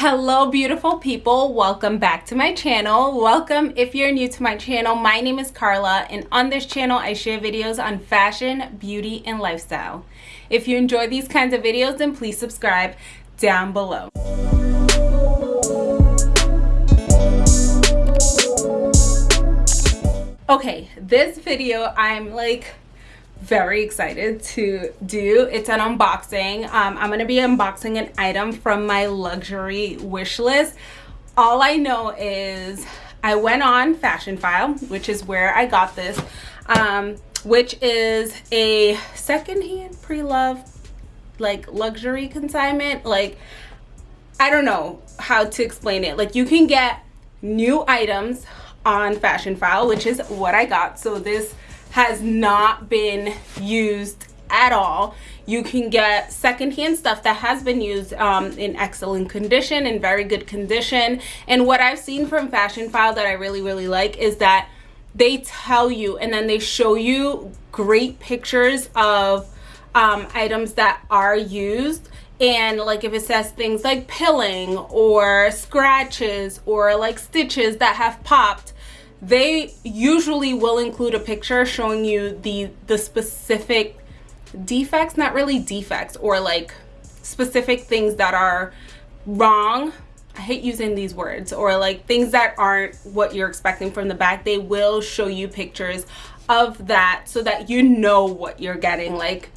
hello beautiful people. Welcome back to my channel. Welcome if you're new to my channel my name is Carla and on this channel I share videos on fashion beauty and lifestyle. If you enjoy these kinds of videos then please subscribe down below. Okay this video I'm like very excited to do. It's an unboxing. Um, i'm going to be unboxing an item from my luxury wish list. All i know is i went on Fashionphile, which is where i got this um, which is a secondhand pre-love like luxury consignment. Like i don't know how to explain it. Like you can get new items on Fashionphile, which is what i got. So this has not been used at all. You can get secondhand stuff that has been used um, in excellent condition in very good condition. And what I've seen from Fashionphile that I really really like is that they tell you and then they show you great pictures of um, items that are used. And like if it says things like pilling or scratches or like stitches that have popped they usually will include a picture showing you the the specific defects not really defects or like specific things that are wrong. I hate using these words. Or like things that aren't what you're expecting from the back. They will show you pictures of that so that you know what you're getting. Like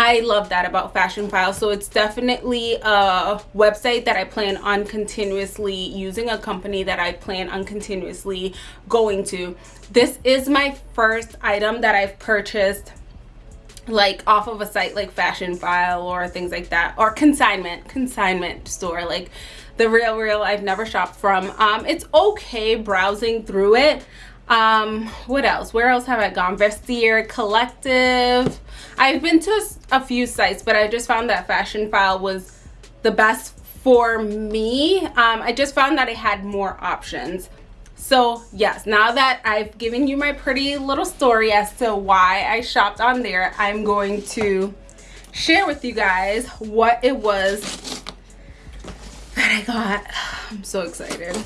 I love that about Fashionphile. So it's definitely a website that I plan on continuously using, a company that I plan on continuously going to. This is my first item that I've purchased like off of a site like Fashionphile or things like that or consignment consignment store like the RealReal I've never shopped from um it's okay browsing through it um what else? Where else have i gone? Vestiaire collective. I've been to a few sites but i just found that Fashionphile was the best for me. Um i just found that it had more options. So yes now that i've given you my pretty little story as to why i shopped on there i'm going to share with you guys what it was that i got. I'm so excited.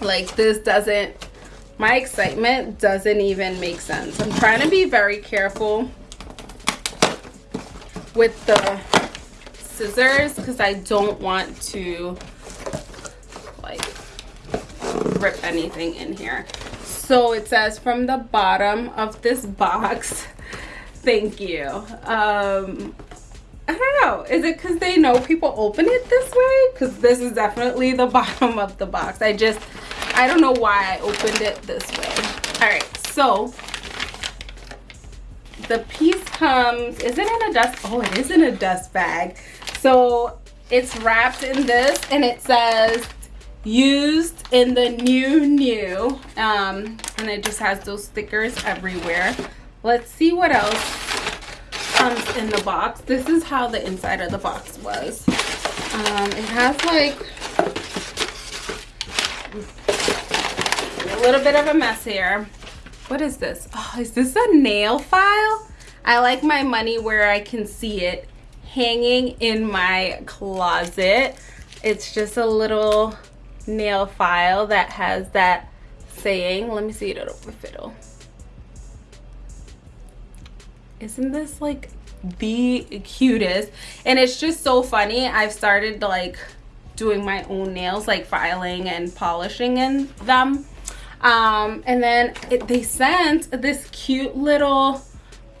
Like this doesn't my excitement doesn't even make sense i'm trying to be very careful with the scissors because i don't want to like rip anything in here so it says from the bottom of this box thank you um I don't know. Is it because they know people open it this way? Because this is definitely the bottom of the box. I just I don't know why I opened it this way. All right, so the piece comes, is it in a dust? Oh, it is in a dust bag. So it's wrapped in this and it says used in the new new um, and it just has those stickers everywhere. Let's see what else comes in the box. This is how the inside of the box was. Um, it has like a little bit of a mess here. What is this? Oh, is this a nail file? I like my money where I can see it hanging in my closet. It's just a little nail file that has that saying. Let me see it if it'll. Isn't this like the cutest? And it's just so funny. I've started like doing my own nails, like filing and polishing in them um, and then it, they sent this cute little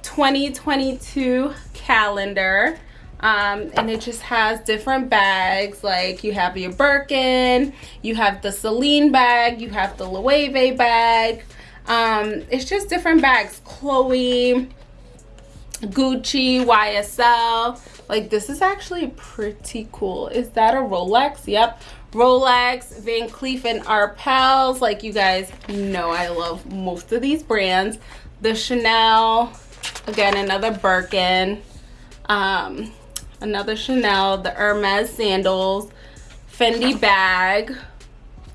2022 calendar. Um, and it just has different bags. Like you have your Birkin you have the Celine bag you have the Loewe bag. Um, it's just different bags. Chloe Gucci YSL like this is actually pretty cool is that a Rolex yep Rolex, Van Cleef and Arpels. Like you guys know I love most of these brands. The Chanel, again, another Birkin. Um, another Chanel, the Hermes sandals, Fendi bag.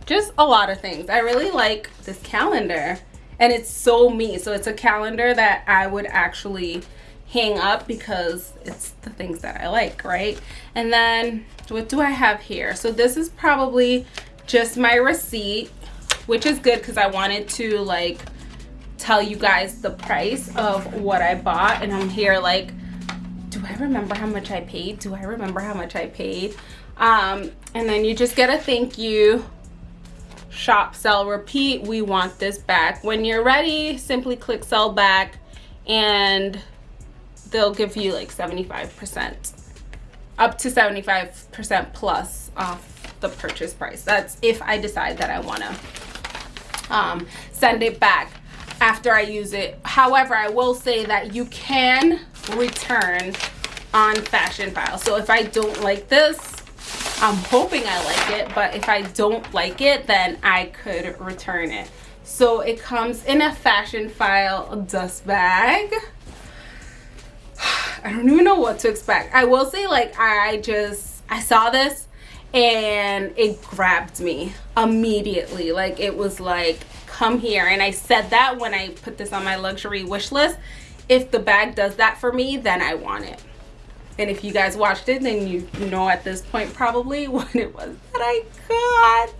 Just a lot of things. I really like this calendar. And it's so me. So it's a calendar that I would actually hang up because it's the things that I like, right? And then what do I have here? So this is probably just my receipt, which is good because I wanted to like tell you guys the price of what I bought. And I'm here like, do I remember how much I paid? Do I remember how much I paid? Um, and then you just get a thank you shop sell repeat we want this back when you're ready simply click sell back and they'll give you like 75 percent up to 75 percent plus off the purchase price that's if i decide that i want to um, send it back after i use it however i will say that you can return on Fashionphile so if i don't like this I'm hoping I like it, but if I don't like it, then I could return it. So it comes in a Fashionphile dust bag. I don't even know what to expect. I will say like I just, I saw this and it grabbed me immediately. Like it was like, come here. And I said that when I put this on my luxury wish list. If the bag does that for me, then I want it and if you guys watched it then you know at this point probably what it was that I got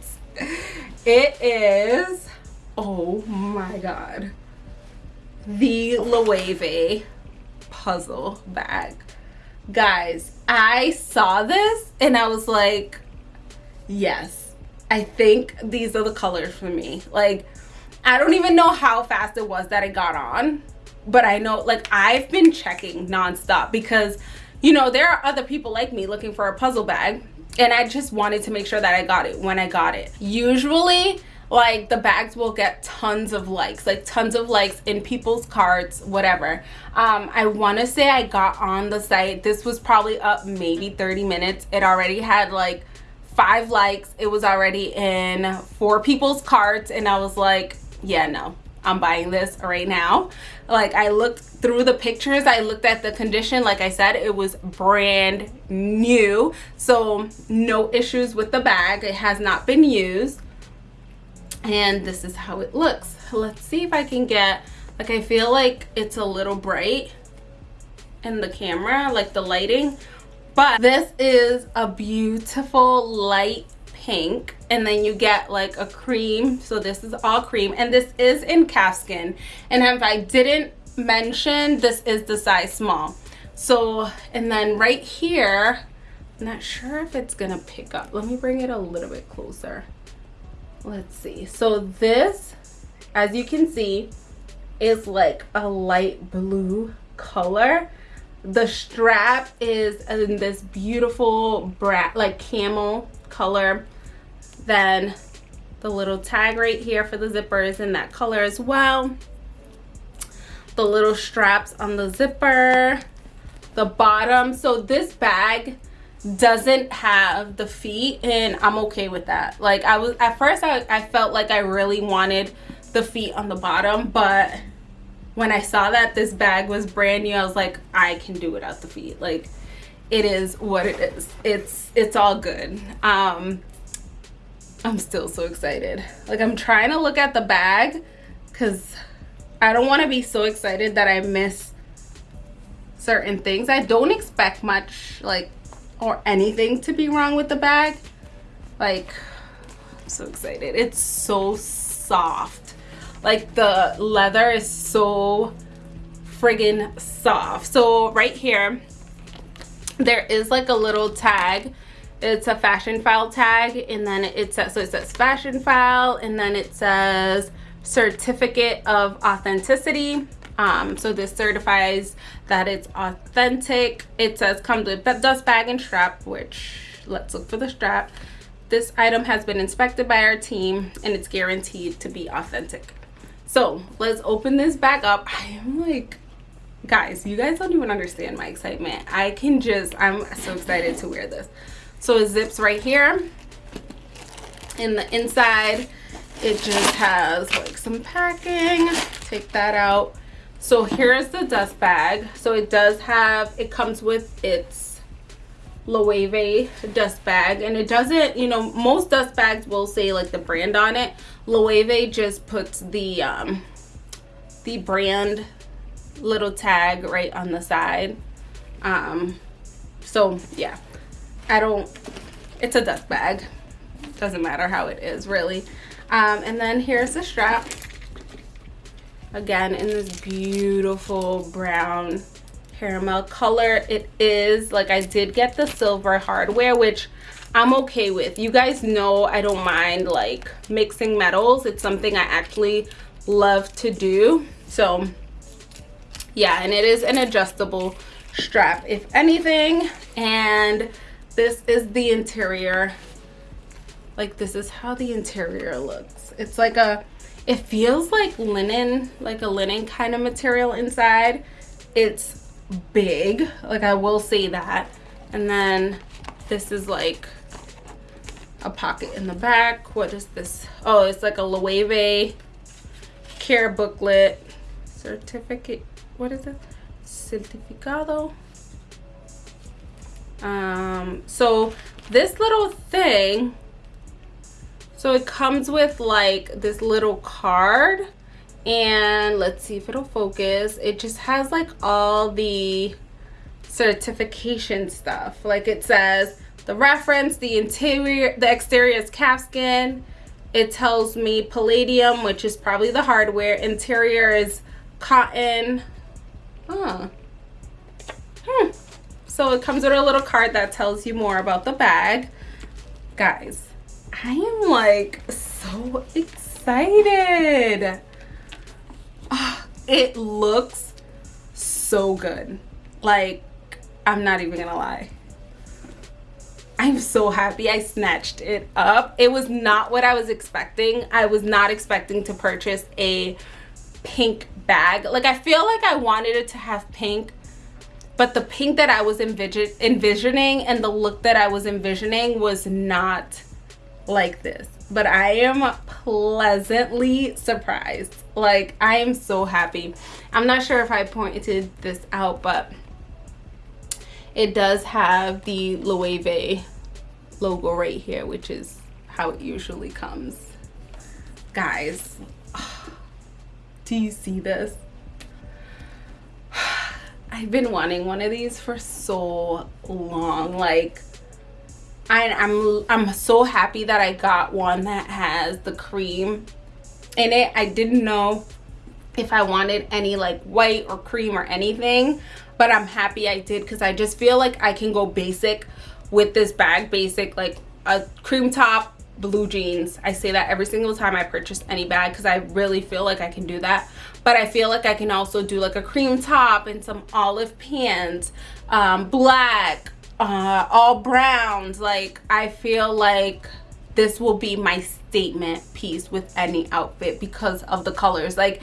it is oh my god the Loewe puzzle bag guys I saw this and I was like yes I think these are the colors for me like I don't even know how fast it was that it got on but I know like I've been checking nonstop because you know, there are other people like me looking for a puzzle bag and I just wanted to make sure that I got it when I got it. Usually, like the bags will get tons of likes, like tons of likes in people's cards, whatever. Um, I want to say I got on the site. This was probably up maybe 30 minutes. It already had like five likes. It was already in four people's cards and I was like, yeah, no, I'm buying this right now. Like I looked through the pictures, I looked at the condition. Like I said, it was brand new. So no issues with the bag. It has not been used. And this is how it looks. Let's see if I can get, like I feel like it's a little bright in the camera, like the lighting. But this is a beautiful light pink and then you get like a cream so this is all cream and this is in calfskin and if i didn't mention this is the size small so and then right here I'm not sure if it's gonna pick up let me bring it a little bit closer let's see so this as you can see is like a light blue color the strap is in this beautiful brat like camel color then the little tag right here for the zipper is in that color as well. The little straps on the zipper, the bottom. So this bag doesn't have the feet and I'm okay with that. Like I was at first I, I felt like I really wanted the feet on the bottom, but when I saw that this bag was brand new, I was like, I can do without the feet. Like it is what it is. It's it's all good. Um I'm still so excited. Like I'm trying to look at the bag because I don't want to be so excited that I miss certain things. I don't expect much like or anything to be wrong with the bag. Like I'm so excited. It's so soft. Like the leather is so friggin' soft. So right here, there is like a little tag it's a Fashionphile tag and then it says so it says Fashionphile and then it says certificate of authenticity um, so this certifies that it's authentic it says comes with dust bag and strap which let's look for the strap this item has been inspected by our team and it's guaranteed to be authentic so let's open this back up i am like guys you guys don't even understand my excitement i can just i'm so excited to wear this so it zips right here. In the inside, it just has like some packing. Take that out. So here's the dust bag. So it does have, it comes with its Loewe dust bag. And it doesn't, you know, most dust bags will say like the brand on it. Loewe just puts the, um, the brand little tag right on the side um so yeah i don't it's a dust bag doesn't matter how it is really um and then here's the strap again in this beautiful brown caramel color it is like i did get the silver hardware which i'm okay with. You guys know i don't mind like mixing metals. It's something i actually love to do. So yeah and it is an adjustable strap if anything. And this is the interior. Like this is how the interior looks. It's like a it feels like linen like a linen kind of material inside. It's big like i will say that. And then this is like a pocket in the back. What is this? Oh it's like a loewe care booklet. Certificate what is it? Certificado. Um so this little thing so it comes with like this little card and let's see if it'll focus. It just has like all the certification stuff. Like it says the reference the interior the exterior is calfskin. It tells me palladium which is probably the hardware. Interior is cotton. Huh. hmm. so it comes with a little card that tells you more about the bag. Guys I am like so excited. Oh, it looks so good. Like, I'm not even gonna lie. I'm so happy I snatched it up. It was not what I was expecting. I was not expecting to purchase a pink bag. Like, I feel like I wanted it to have pink, but the pink that I was envision envisioning and the look that I was envisioning was not like this but i am pleasantly surprised. Like i am so happy. I'm not sure if i pointed this out but it does have the loewe logo right here which is how it usually comes. Guys do you see this? I've been wanting one of these for so long. Like I, I'm I'm so happy that I got one that has the cream in it. I didn't know if I wanted any like white or cream or anything, but I'm happy I did because I just feel like I can go basic with this bag. Basic like a cream top, blue jeans. I say that every single time I purchase any bag because I really feel like I can do that. But I feel like I can also do like a cream top and some olive pants, um, black, uh, all browns. Like, I feel like this will be my statement piece with any outfit because of the colors. Like,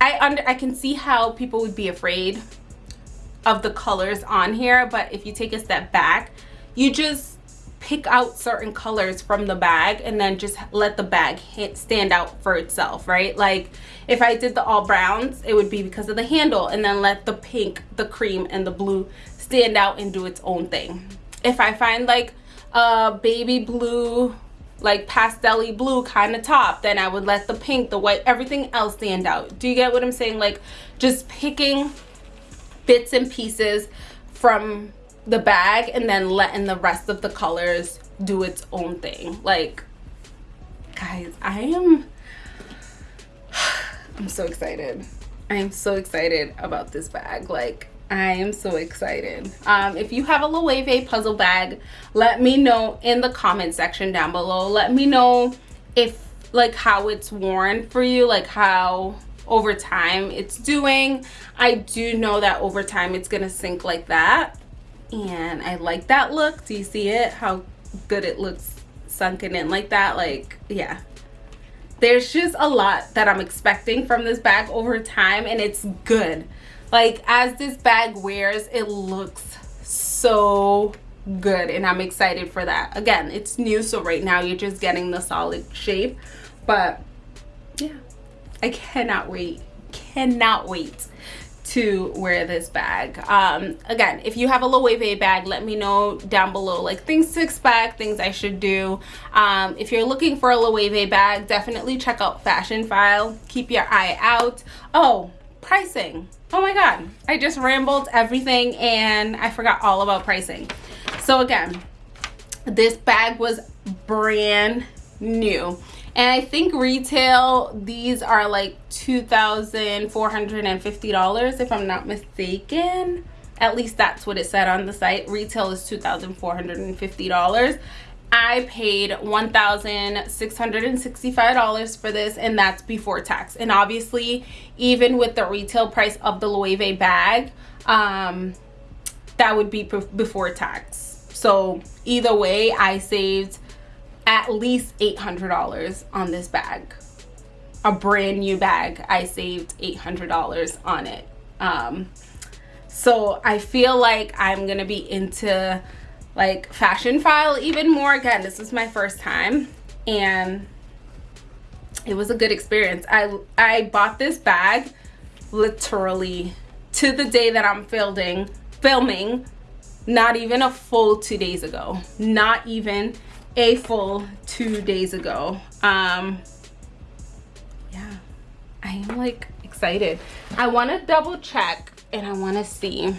I under I can see how people would be afraid of the colors on here, but if you take a step back, you just pick out certain colors from the bag and then just let the bag hit, stand out for itself, right? Like if I did the all browns, it would be because of the handle and then let the pink, the cream, and the blue stand out and do its own thing. If I find like a baby blue, like pastel blue kind of top, then I would let the pink, the white, everything else stand out. Do you get what I'm saying? Like just picking bits and pieces from the bag and then letting the rest of the colors do its own thing. Like, guys, I am, I'm so excited. I am so excited about this bag. Like, I am so excited. Um, if you have a Loewe puzzle bag, let me know in the comment section down below. Let me know if like how it's worn for you, like how over time it's doing. I do know that over time it's gonna sink like that. And I like that look. Do you see it? How good it looks sunken in like that. Like, yeah. There's just a lot that I'm expecting from this bag over time and it's good like as this bag wears it looks so good and i'm excited for that again it's new so right now you're just getting the solid shape but yeah i cannot wait cannot wait to wear this bag um again if you have a loewe bag let me know down below like things to expect things i should do um if you're looking for a loewe bag definitely check out Fashionphile keep your eye out oh pricing. Oh my God, I just rambled everything and I forgot all about pricing. So again, this bag was brand new. And I think retail, these are like $2,450 if I'm not mistaken. At least that's what it said on the site. Retail is $2,450. I paid $1,665 for this and that's before tax. And obviously, even with the retail price of the Loewe bag, um, that would be before tax. So either way, I saved at least $800 on this bag. A brand new bag, I saved $800 on it. Um, so I feel like I'm gonna be into like Fashionphile even more again this is my first time and it was a good experience i i bought this bag literally to the day that i'm filming filming not even a full two days ago not even a full two days ago um yeah i am like excited i want to double check and i want to see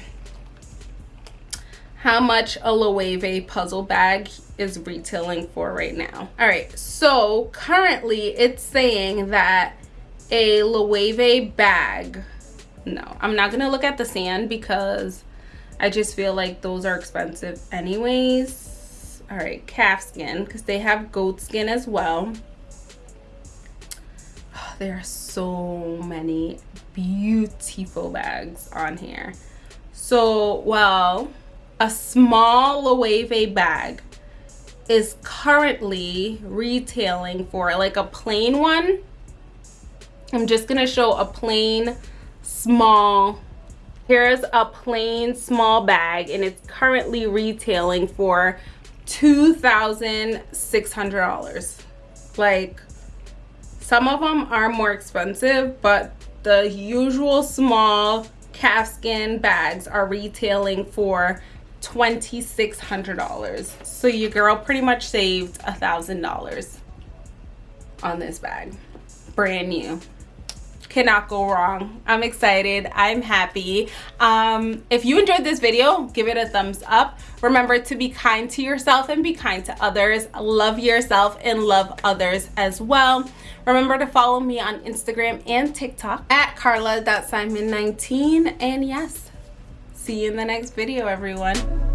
how much a Loewe puzzle bag is retailing for right now. All right, so currently it's saying that a Loewe bag, no, I'm not gonna look at the sand because I just feel like those are expensive anyways. All right, calf skin, because they have goat skin as well. Oh, there are so many beautiful bags on here. So, well, a small Loewe bag is currently retailing for like a plain one. I'm just gonna show a plain small, here's a plain small bag and it's currently retailing for $2,600. Like some of them are more expensive, but the usual small calfskin bags are retailing for $2,600. So your girl pretty much saved a $1,000 on this bag. Brand new. Cannot go wrong. I'm excited. I'm happy. Um, if you enjoyed this video, give it a thumbs up. Remember to be kind to yourself and be kind to others. Love yourself and love others as well. Remember to follow me on Instagram and TikTok at carla.simon19. And yes, See you in the next video, everyone.